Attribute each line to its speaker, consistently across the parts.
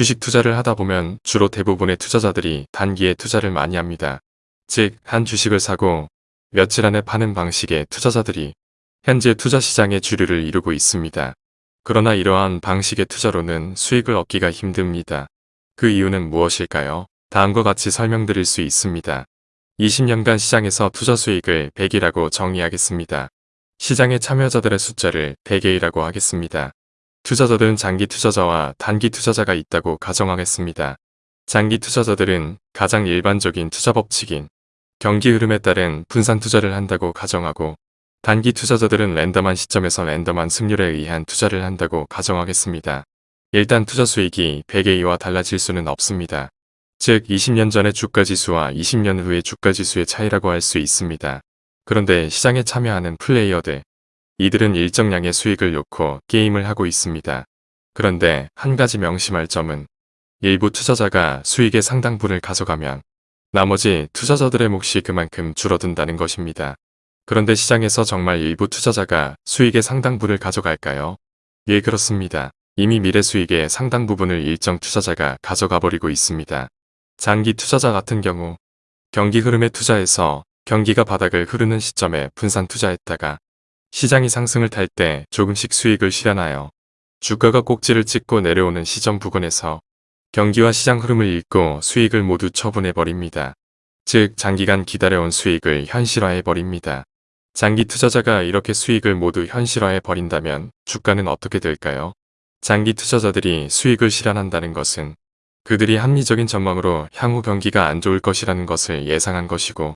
Speaker 1: 주식 투자를 하다 보면 주로 대부분의 투자자들이 단기에 투자를 많이 합니다. 즉, 한 주식을 사고 며칠 안에 파는 방식의 투자자들이 현재 투자 시장의 주류를 이루고 있습니다. 그러나 이러한 방식의 투자로는 수익을 얻기가 힘듭니다. 그 이유는 무엇일까요? 다음과 같이 설명드릴 수 있습니다. 20년간 시장에서 투자 수익을 100이라고 정의하겠습니다. 시장의 참여자들의 숫자를 100개이라고 하겠습니다. 투자자들은 장기 투자자와 단기 투자자가 있다고 가정하겠습니다. 장기 투자자들은 가장 일반적인 투자 법칙인 경기 흐름에 따른 분산 투자를 한다고 가정하고 단기 투자자들은 랜덤한 시점에서 랜덤한 승률에 의한 투자를 한다고 가정하겠습니다. 일단 투자 수익이 100의 2와 달라질 수는 없습니다. 즉 20년 전의 주가지수와 20년 후의 주가지수의 차이라고 할 수 있습니다. 그런데 시장에 참여하는 플레이어들, 이들은 일정량의 수익을 놓고 게임을 하고 있습니다. 그런데 한 가지 명심할 점은 일부 투자자가 수익의 상당분을 가져가면 나머지 투자자들의 몫이 그만큼 줄어든다는 것입니다. 그런데 시장에서 정말 일부 투자자가 수익의 상당분을 가져갈까요? 예 그렇습니다. 이미 미래 수익의 상당 부분을 일정 투자자가 가져가 버리고 있습니다. 장기 투자자 같은 경우 경기 흐름에 투자해서 경기가 바닥을 흐르는 시점에 분산 투자했다가 시장이 상승을 탈 때 조금씩 수익을 실현하여 주가가 꼭지를 찍고 내려오는 시점 부근에서 경기와 시장 흐름을 읽고 수익을 모두 처분해버립니다. 즉 장기간 기다려온 수익을 현실화해버립니다. 장기 투자자가 이렇게 수익을 모두 현실화해버린다면 주가는 어떻게 될까요? 장기 투자자들이 수익을 실현한다는 것은 그들이 합리적인 전망으로 향후 경기가 안 좋을 것이라는 것을 예상한 것이고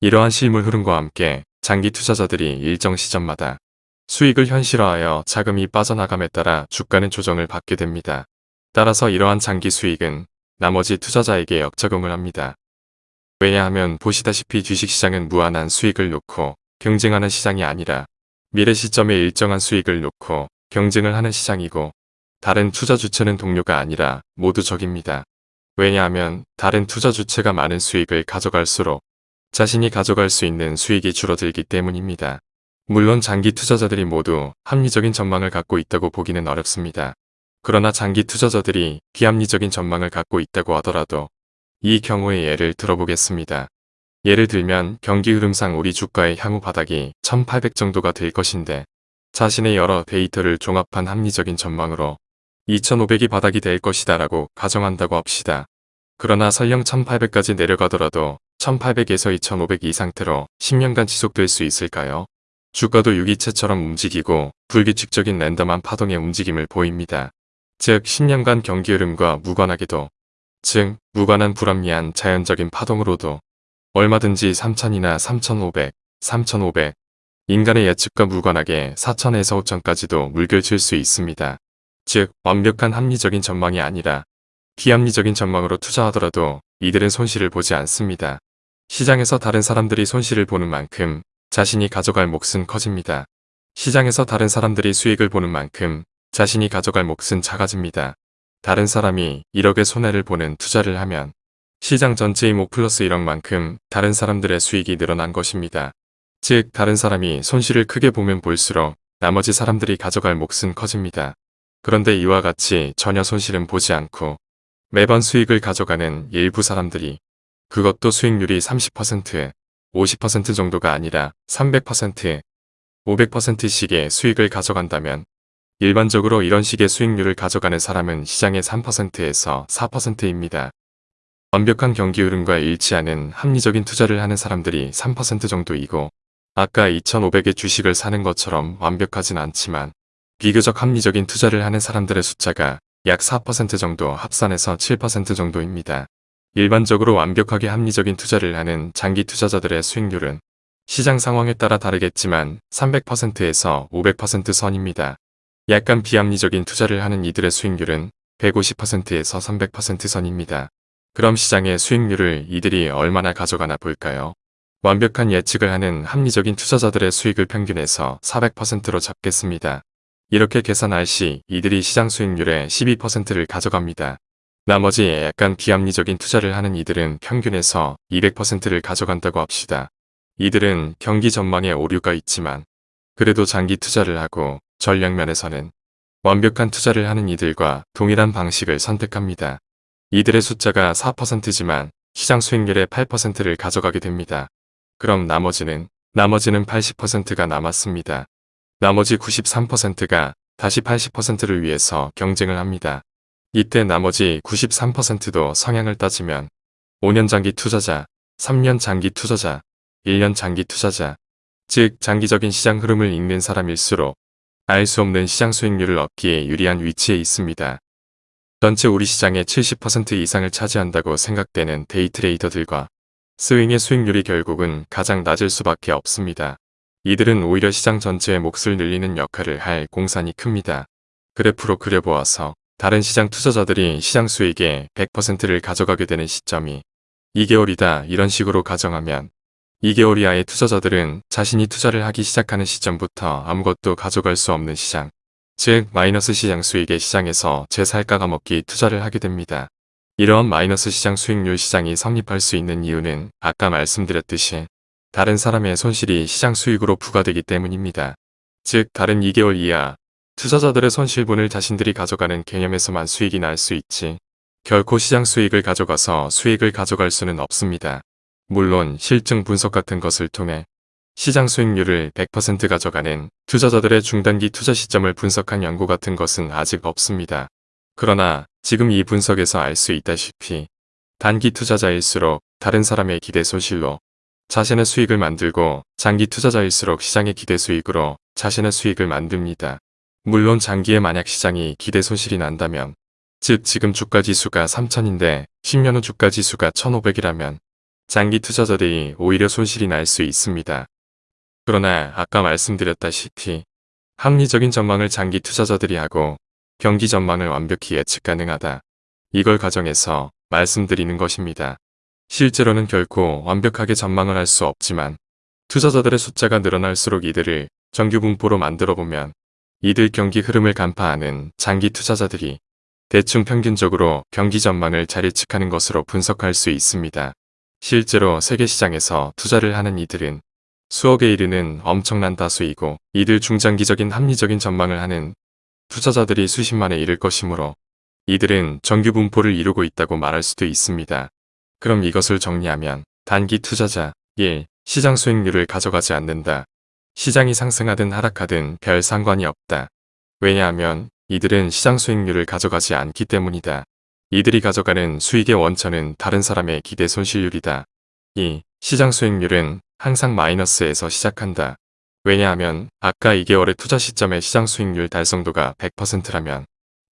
Speaker 1: 이러한 실물 흐름과 함께 장기 투자자들이 일정 시점마다 수익을 현실화하여 자금이 빠져나감에 따라 주가는 조정을 받게 됩니다. 따라서 이러한 장기 수익은 나머지 투자자에게 역작용을 합니다. 왜냐하면 보시다시피 주식시장은 무한한 수익을 놓고 경쟁하는 시장이 아니라 미래 시점에 일정한 수익을 놓고 경쟁을 하는 시장이고 다른 투자 주체는 동료가 아니라 모두 적입니다. 왜냐하면 다른 투자 주체가 많은 수익을 가져갈수록 자신이 가져갈 수 있는 수익이 줄어들기 때문입니다. 물론 장기 투자자들이 모두 합리적인 전망을 갖고 있다고 보기는 어렵습니다. 그러나 장기 투자자들이 비합리적인 전망을 갖고 있다고 하더라도 이 경우의 예를 들어보겠습니다. 예를 들면 경기 흐름상 우리 주가의 향후 바닥이 1800 정도가 될 것인데 자신의 여러 데이터를 종합한 합리적인 전망으로 2500이 바닥이 될 것이다 라고 가정한다고 합시다. 그러나 설령 1800까지 내려가더라도 1800에서 2500 이 상태로 10년간 지속될 수 있을까요? 주가도 유기체처럼 움직이고 불규칙적인 랜덤한 파동의 움직임을 보입니다. 즉 10년간 경기 흐름과 무관하게도 즉 무관한 불합리한 자연적인 파동으로도 얼마든지 3000이나 3500, 3500 인간의 예측과 무관하게 4000에서 5000까지도 물결칠 수 있습니다. 즉 완벽한 합리적인 전망이 아니라 비합리적인 전망으로 투자하더라도 이들은 손실을 보지 않습니다. 시장에서 다른 사람들이 손실을 보는 만큼 자신이 가져갈 몫은 커집니다. 시장에서 다른 사람들이 수익을 보는 만큼 자신이 가져갈 몫은 작아집니다. 다른 사람이 1억의 손해를 보는 투자를 하면 시장 전체의 목 플러스 1억만큼 다른 사람들의 수익이 늘어난 것입니다. 즉 다른 사람이 손실을 크게 보면 볼수록 나머지 사람들이 가져갈 몫은 커집니다. 그런데 이와 같이 전혀 손실은 보지 않고 매번 수익을 가져가는 일부 사람들이 그것도 수익률이 30%, 50% 정도가 아니라 300%, 500%씩의 수익을 가져간다면 일반적으로 이런 식의 수익률을 가져가는 사람은 시장의 3%에서 4%입니다. 완벽한 경기 흐름과 일치하는 합리적인 투자를 하는 사람들이 3% 정도이고 아까 2,500의 주식을 사는 것처럼 완벽하진 않지만 비교적 합리적인 투자를 하는 사람들의 숫자가 약 4% 정도 합산해서 7% 정도입니다. 일반적으로 완벽하게 합리적인 투자를 하는 장기 투자자들의 수익률은 시장 상황에 따라 다르겠지만 300%에서 500% 선입니다. 약간 비합리적인 투자를 하는 이들의 수익률은 150%에서 300% 선입니다. 그럼 시장의 수익률을 이들이 얼마나 가져가나 볼까요? 완벽한 예측을 하는 합리적인 투자자들의 수익을 평균해서 400%로 잡겠습니다. 이렇게 계산할 시 이들이 시장 수익률의 12%를 가져갑니다. 나머지 약간 비합리적인 투자를 하는 이들은 평균에서 200%를 가져간다고 합시다. 이들은 경기 전망에 오류가 있지만 그래도 장기 투자를 하고 전략면에서는 완벽한 투자를 하는 이들과 동일한 방식을 선택합니다. 이들의 숫자가 4%지만 시장 수익률의 8%를 가져가게 됩니다. 그럼 나머지는 나머지는 80%가 남았습니다. 나머지 93%가 다시 80%를 위해서 경쟁을 합니다. 이때 나머지 93%도 성향을 따지면 5년 장기 투자자, 3년 장기 투자자, 1년 장기 투자자, 즉 장기적인 시장 흐름을 읽는 사람일수록 알 수 없는 시장 수익률을 얻기에 유리한 위치에 있습니다. 전체 우리 시장의 70% 이상을 차지한다고 생각되는 데이트레이더들과 스윙의 수익률이 결국은 가장 낮을 수밖에 없습니다. 이들은 오히려 시장 전체의 몫을 늘리는 역할을 할 공산이 큽니다. 그래프로 그려보아서 다른 시장 투자자들이 시장 수익의 100%를 가져가게 되는 시점이 2개월이다 이런 식으로 가정하면 2개월 이하의 투자자들은 자신이 투자를 하기 시작하는 시점부터 아무것도 가져갈 수 없는 시장, 즉 마이너스 시장 수익의 시장에서 제살까가 먹기 투자를 하게 됩니다. 이러한 마이너스 시장 수익률 시장이 성립할 수 있는 이유는 아까 말씀드렸듯이 다른 사람의 손실이 시장 수익으로 부과되기 때문입니다. 즉 다른 2개월 이하 투자자들의 손실분을 자신들이 가져가는 개념에서만 수익이 날 수 있지 결코 시장 수익을 가져가서 수익을 가져갈 수는 없습니다. 물론 실증 분석 같은 것을 통해 시장 수익률을 100% 가져가는 투자자들의 중단기 투자 시점을 분석한 연구 같은 것은 아직 없습니다. 그러나 지금 이 분석에서 알 수 있다시피 단기 투자자일수록 다른 사람의 기대 손실로 자신의 수익을 만들고 장기 투자자일수록 시장의 기대 수익으로 자신의 수익을 만듭니다. 물론 장기에 만약 시장이 기대 손실이 난다면 즉 지금 주가 지수가 3000인데 10년 후 주가 지수가 1500이라면 장기 투자자들이 오히려 손실이 날 수 있습니다. 그러나 아까 말씀드렸다시피 합리적인 전망을 장기 투자자들이 하고 경기 전망을 완벽히 예측 가능하다. 이걸 가정해서 말씀드리는 것입니다. 실제로는 결코 완벽하게 전망을 할 수 없지만 투자자들의 숫자가 늘어날수록 이들을 정규 분포로 만들어 보면 이들 경기 흐름을 간파하는 장기 투자자들이 대충 평균적으로 경기 전망을 잘 예측하는 것으로 분석할 수 있습니다. 실제로 세계 시장에서 투자를 하는 이들은 수억에 이르는 엄청난 다수이고 이들 중장기적인 합리적인 전망을 하는 투자자들이 수십만에 이를 것이므로 이들은 정규 분포를 이루고 있다고 말할 수도 있습니다. 그럼 이것을 정리하면 단기 투자자 1. 시장 수익률을 가져가지 않는다. 시장이 상승하든 하락하든 별 상관이 없다. 왜냐하면 이들은 시장 수익률을 가져가지 않기 때문이다. 이들이 가져가는 수익의 원천은 다른 사람의 기대 손실률이다. 2. 시장 수익률은 항상 마이너스에서 시작한다. 왜냐하면 아까 2개월의 투자 시점의 시장 수익률 달성도가 100%라면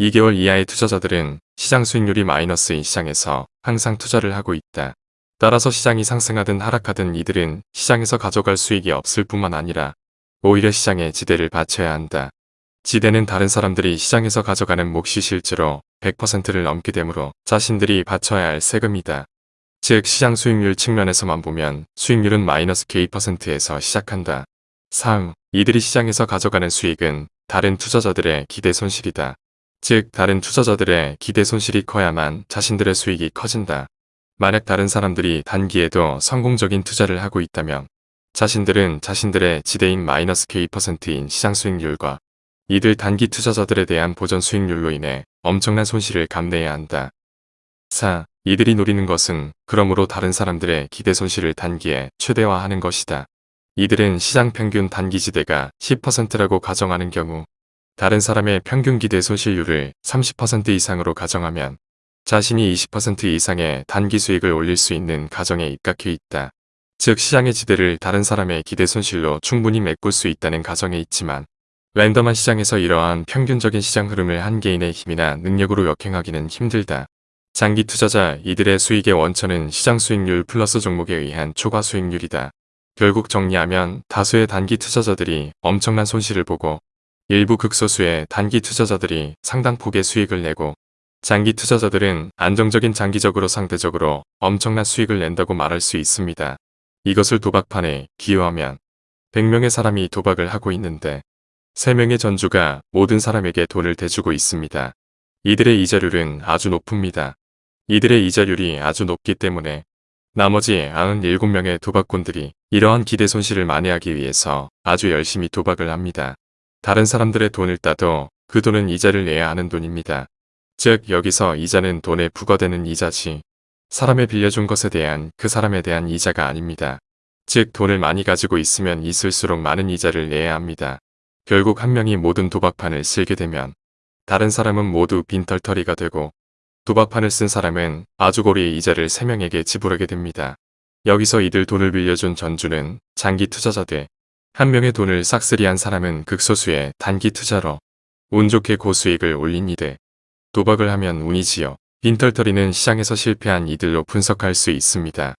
Speaker 1: 2개월 이하의 투자자들은 시장 수익률이 마이너스인 시장에서 항상 투자를 하고 있다. 따라서 시장이 상승하든 하락하든 이들은 시장에서 가져갈 수익이 없을 뿐만 아니라 오히려 시장에 지대를 바쳐야 한다. 지대는 다른 사람들이 시장에서 가져가는 몫이 실제로 100%를 넘게 되므로 자신들이 바쳐야 할 세금이다. 즉 시장 수익률 측면에서만 보면 수익률은 마이너스 K%에서 시작한다. 3. 이들이 시장에서 가져가는 수익은 다른 투자자들의 기대 손실이다. 즉 다른 투자자들의 기대 손실이 커야만 자신들의 수익이 커진다. 만약 다른 사람들이 단기에도 성공적인 투자를 하고 있다면 자신들은 자신들의 지대인 마이너스 K%인 시장 수익률과 이들 단기 투자자들에 대한 보전 수익률로 인해 엄청난 손실을 감내해야 한다. 4. 이들이 노리는 것은 그러므로 다른 사람들의 기대 손실을 단기에 최대화하는 것이다. 이들은 시장 평균 단기 지대가 10%라고 가정하는 경우 다른 사람의 평균 기대 손실률을 30% 이상으로 가정하면 자신이 20% 이상의 단기 수익을 올릴 수 있는 가정에 입각해 있다. 즉 시장의 지대를 다른 사람의 기대 손실로 충분히 메꿀 수 있다는 가정에 있지만 랜덤한 시장에서 이러한 평균적인 시장 흐름을 한 개인의 힘이나 능력으로 역행하기는 힘들다. 장기 투자자 이들의 수익의 원천은 시장 수익률 플러스 종목에 의한 초과 수익률이다. 결국 정리하면 다수의 단기 투자자들이 엄청난 손실을 보고 일부 극소수의 단기 투자자들이 상당 폭의 수익을 내고 장기 투자자들은 안정적인 장기적으로 상대적으로 엄청난 수익을 낸다고 말할 수 있습니다. 이것을 도박판에 기여하면 100명의 사람이 도박을 하고 있는데 3명의 전주가 모든 사람에게 돈을 대주고 있습니다. 이들의 이자율은 아주 높습니다. 이들의 이자율이 아주 높기 때문에 나머지 97명의 도박꾼들이 이러한 기대 손실을 만회하기 위해서 아주 열심히 도박을 합니다. 다른 사람들의 돈을 따도 그 돈은 이자를 내야 하는 돈입니다. 즉 여기서 이자는 돈에 부과되는 이자지 사람에 빌려준 것에 대한 그 사람에 대한 이자가 아닙니다. 즉 돈을 많이 가지고 있으면 있을수록 많은 이자를 내야 합니다. 결국 한 명이 모든 도박판을 쓸게 되면 다른 사람은 모두 빈털터리가 되고 도박판을 쓴 사람은 아주고리의 이자를 3명에게 지불하게 됩니다. 여기서 이들 돈을 빌려준 전주는 장기 투자자돼 한 명의 돈을 싹쓸이한 사람은 극소수의 단기 투자로 운 좋게 고수익을 올린 이들 도박을 하면 운이지요. 빈털터리는 시장에서 실패한 이들로 분석할 수 있습니다.